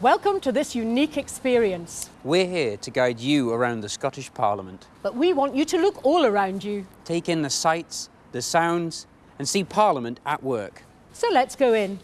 Welcome to this unique experience. We're here to guide you around the Scottish Parliament. But we want you to look all around you. Take in the sights, the sounds, and see Parliament at work. So let's go in.